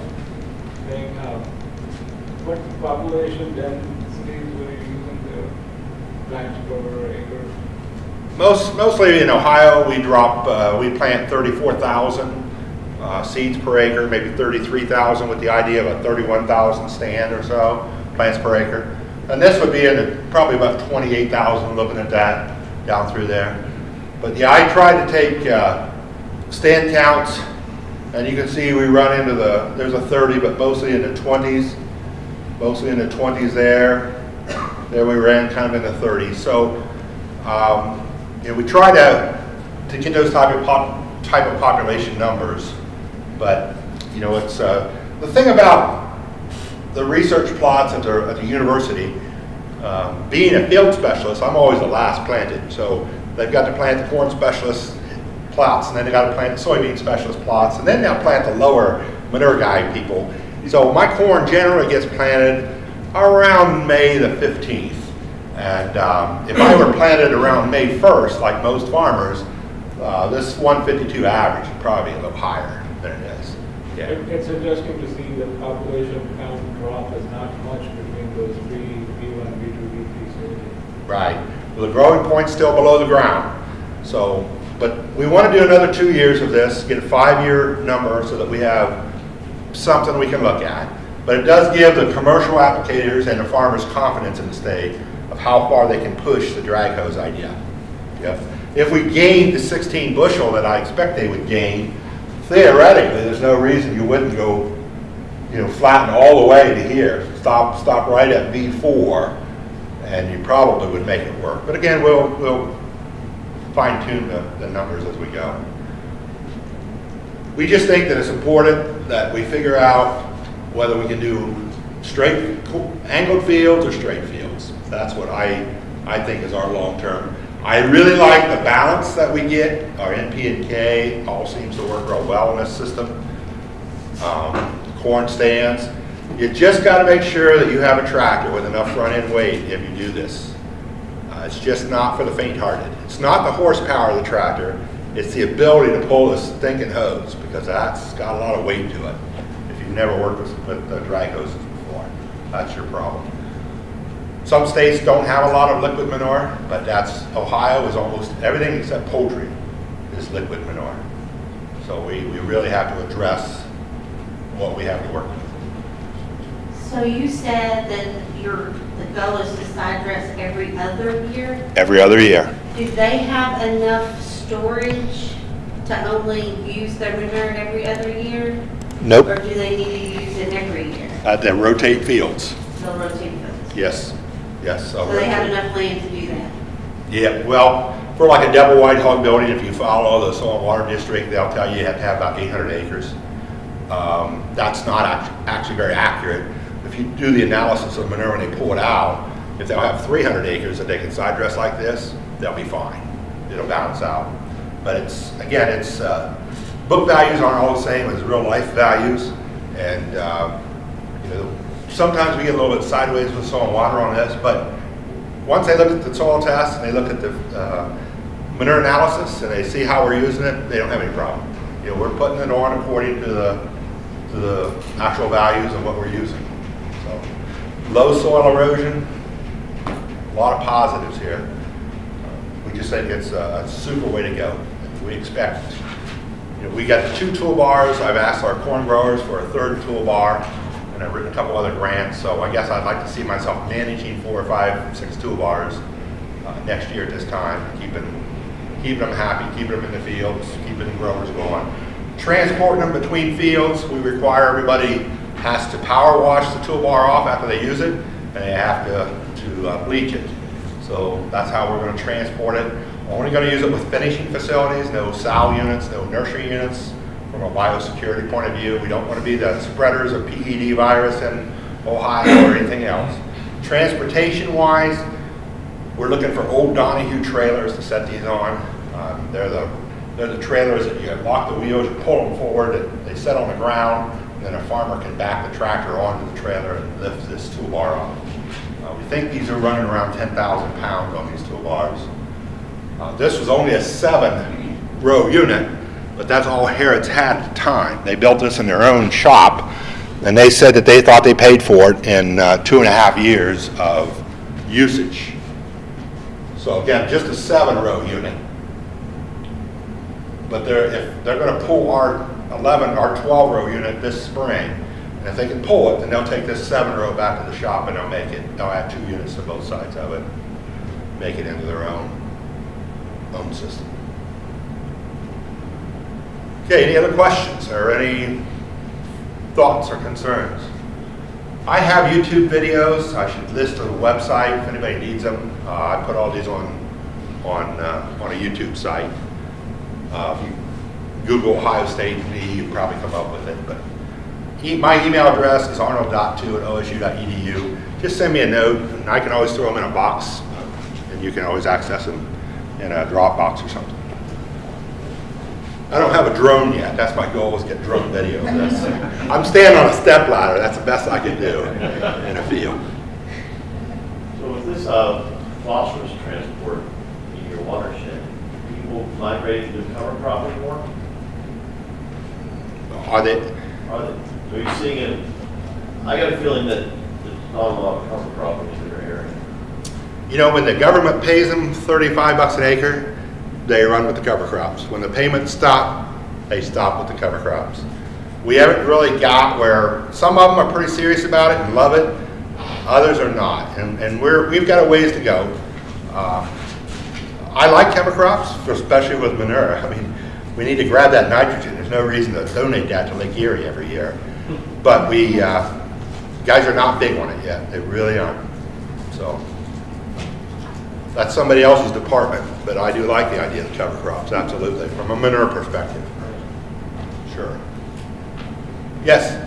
Uh, Thing, uh, what population densities were you using the plants per acre? Most, mostly in Ohio, we drop, uh, we plant thirty-four thousand uh, seeds per acre, maybe 33,000 with the idea of a 31,000 stand or so, plants per acre. And this would be in probably about 28,000, looking at that down through there. But yeah, I tried to take uh, stand counts, and you can see we run into the, there's a 30, but mostly in the 20s, mostly in the 20s there. There we ran kind of in the 30s. So, um, you know, we try to, to get those type of pop, type of population numbers. But, you know, it's, uh, the thing about the research plots at the, at the university, um, being a field specialist, I'm always the last planted. So they've got to plant the corn specialist plots, and then they got to plant the soybean specialist plots, and then they'll plant the lower manure guy people. So my corn generally gets planted around May the 15th. And um, if I were planted around May 1st, like most farmers, uh, this 152 average would probably be a little higher than it is. Yeah. It- It's interesting to see the population count drop is not much between those three, V1, V2, V3 stages. Right. Well, the growing point's still below the ground. So, but we want to do another two years of this, get a five-year number so that we have something we can look at. But it does give the commercial applicators and the farmers confidence in the state of how far they can push the drag hose idea. If, if we gain the 16 bushel that I expect they would gain, theoretically, there's no reason you wouldn't go, you know, flatten all the way to here. Stop, stop right at V4 and you probably would make it work. But again, we'll, we'll fine tune the, the numbers as we go. We just think that it's important that we figure out whether we can do straight, angled fields or straight fields. That's what I, I think is our long-term. I really like the balance that we get. Our NP and K all seems to work real well in this system. Um, Corn stands. You just got to make sure that you have a tractor with enough front-end weight if you do this. Uh, It's just not for the faint-hearted. It's not the horsepower of the tractor, it's the ability to pull this stinking hose, because that's got a lot of weight to it. If you've never worked with, with uh, drag hoses before, that's your problem. Some states don't have a lot of liquid manure, but that's, Ohio is almost everything except poultry is liquid manure. So we, we really have to address what we have to work with. So you said that your, the goal is to side dress every other year? Every other year. Do they have enough storage to only use their manure every other year? Nope. Or do they need to use it every year? Uh, they rotate fields. They'll rotate those. Yes, yes. So they have enough land to do that? Yeah, well, for like a double wide hog building, if you follow the soil and water district, they'll tell you you have to have about 800 acres. Um, That's not act- actually very accurate. If you do the analysis of manure when they pull it out, if they'll have 300 acres that they can side dress like this, they'll be fine. It'll balance out. But it's, again, it's, uh, book values aren't all the same as real life values. And, uh, you know, sometimes we get a little bit sideways with soil and water on this, but once they look at the soil test and they look at the uh, manure analysis and they see how we're using it, they don't have any problem. You know, we're putting it on according to the, to the actual values of what we're using. So, low soil erosion, a lot of positives here. We just think it's a a super way to go. We expect, you know, we got two toolbars. I've asked our corn growers for a third toolbar, and I've written a couple other grants. So I guess I'd like to see myself managing four or five, six toolbars uh, next year at this time, keeping, keeping them happy, keeping them in the fields, keeping the growers going. Transporting them between fields, we require everybody has to power wash the toolbar off after they use it, and they have to, to uh, bleach it. So that's how we're gonna transport it. We're Only gonna use it with finishing facilities, no sow units, no nursery units. From a biosecurity point of view, we don't wanna be the spreaders of PED virus in Ohio or anything else. Transportation wise, we're looking for old Donahue trailers to set these on. Um, They're the, they're the trailers that you lock the wheels, you pull them forward, and they set on the ground, and then a farmer can back the tractor onto the trailer and lift this toolbar up. Uh, We think these are running around 10,000 pounds on these toolbars. Uh, This was only a seven-row unit, but that's all Harrods had at the time. They built this in their own shop, and they said that they thought they paid for it in uh, two and a half years of usage. So again, just a seven-row unit. But they're, if they're gonna pull our 11 or 12 row unit this spring. And if they can pull it, then they'll take this seven row back to the shop and they'll make it, they'll add two units to both sides of it, make it into their own, own system. Okay, any other questions or any thoughts or concerns? I have YouTube videos, I should list on the website if anybody needs them. Uh, I put all these on, on, uh, on a YouTube site. Uh, if you Google Ohio State me, you probably come up with it, but e- my email address is arnold.2 at osu.edu. Just send me a note, and I can always throw them in a box, and you can always access them in a Dropbox or something. I don't have a drone yet. That's my goal is get drone video of this. I'm standing on a step ladder. That's the best I can do in a field. So with this uh, phosphorus transport in your watershed, people migrating to cover crop anymore? Are they, Are they, are you seeing it? I got a feeling that lot of cover crop in your area. you know, when the government pays them 35 bucks an acre, they run with the cover crops. When the payments stop, they stop with the cover crops. We haven't really got where, some of them are pretty serious about it and love it, others are not. And, and we're, we've got a ways to go. Uh, I like cover crops, especially with manure. I mean, we need to grab that nitrogen. There's no reason to donate that to Lake Erie every year. But we, uh, guys are not big on it yet. They really aren't. So that's somebody else's department, but I do like the idea of cover crops, absolutely, from a manure perspective. Sure. Yes?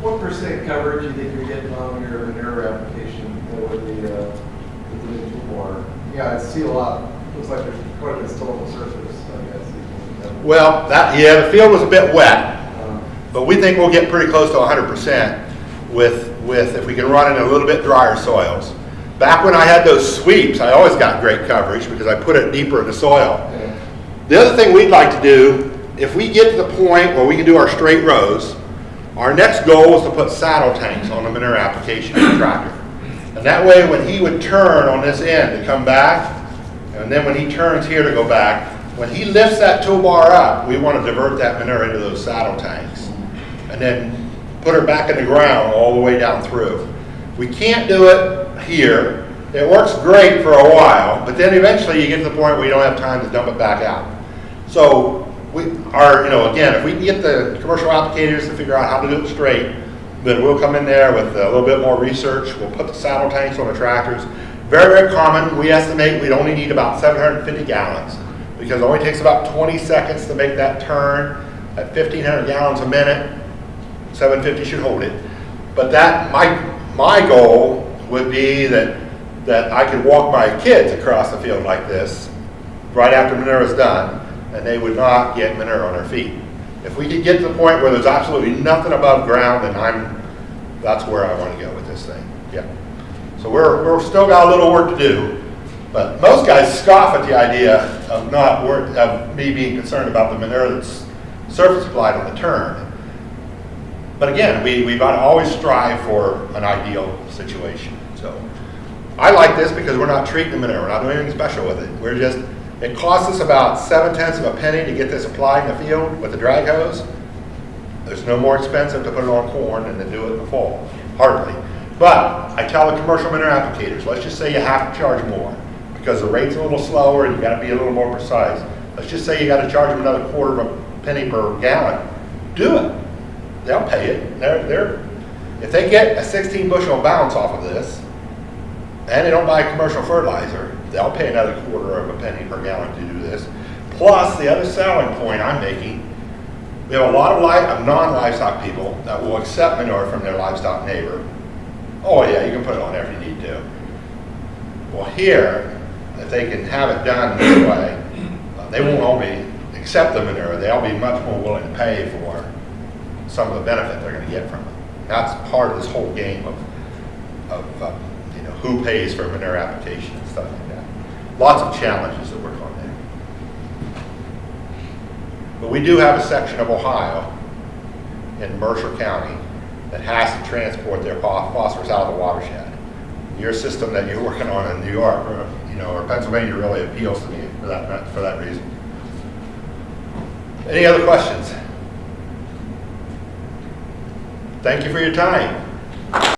What percent coverage do you think you're getting on your manure application with the, uh, with the new water? Yeah, I see a lot, looks like there's quite a bit still on the surface, I guess. Well, that, yeah, the field was a bit wet, but we think we'll get pretty close to hundred percent with, with, if we can run in a little bit drier soils. Back when I had those sweeps, I always got great coverage because I put it deeper in the soil. The other thing we'd like to do, if we get to the point where we can do our straight rows, our next goal is to put saddle tanks on the manure application tractor. And that way, when he would turn on this end to come back, and then when he turns here to go back, when he lifts that toolbar up, we want to divert that manure into those saddle tanks. And then put her back in the ground all the way down through. We can't do it here. It works great for a while, but then eventually you get to the point where you don't have time to dump it back out. So we are, you know, again, if we can get the commercial applicators to figure out how to do it straight, then we'll come in there with a little bit more research. We'll put the saddle tanks on the tractors. Very, very common. We estimate we'd only need about 750 gallons because it only takes about 20 seconds to make that turn at 1,500 gallons a minute. 750 should hold it. But that, my, my goal would be that, that I could walk my kids across the field like this right after manure is done, and they would not get manure on their feet. If we could get to the point where there's absolutely nothing above ground, then I'm, that's where I want to go with this thing, yeah. So we're, we're still got a little work to do, but most guys scoff at the idea of not work, of me being concerned about the manure that's surface applied on the turn. But again, we, we've got to always strive for an ideal situation, so. I like this because we're not treating the manure, we're not doing anything special with it. We're just, it costs us about seven tenths of a penny to get this applied in the field with the drag hose. There's no more expensive to put it on corn than to do it in the fall, hardly. But I tell the commercial manure applicators, let's just say you have to charge more because the rate's a little slower and you gotta be a little more precise. Let's just say you gotta charge them another quarter of a penny per gallon. Do it. They'll pay it. They're, they're, if they get a 16 bushel bounce off of this, and they don't buy commercial fertilizer, they'll pay another quarter of a penny per gallon to do this. Plus, the other selling point I'm making, we have a lot of, of non-livestock people that will accept manure from their livestock neighbor. Oh yeah, you can put it on there if you need to. Well, here, if they can have it done this way, they won't only accept the manure, they'll be much more willing to pay for some of the benefit they're gonna get from it. That's part of this whole game of, of, uh, you know, who pays for manure application and stuff like that. Lots of challenges that work on there. But we do have a section of Ohio in Mercer County that has to transport their phosphorus out of the watershed. Your system that you're working on in New York, or, you know, or Pennsylvania really appeals to me for that, for that reason. Any other questions? Thank you for your time.